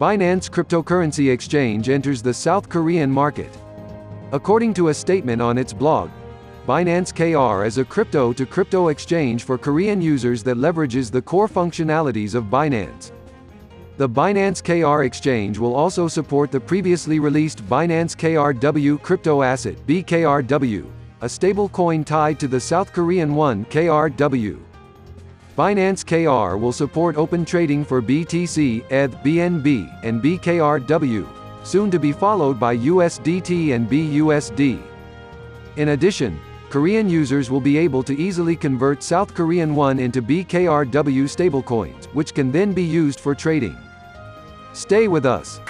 Binance Cryptocurrency Exchange enters the South Korean market. According to a statement on its blog, Binance KR is a crypto-to-crypto exchange for Korean users that leverages the core functionalities of Binance. The Binance KR exchange will also support the previously released Binance KRW crypto asset BKRW, a stablecoin tied to the South Korean won KRW. Binance KR will support open trading for BTC, ETH, BNB, and BKRW, soon to be followed by USDT and BUSD. In addition, Korean users will be able to easily convert South Korean won into BKRW stablecoins, which can then be used for trading. Stay with us.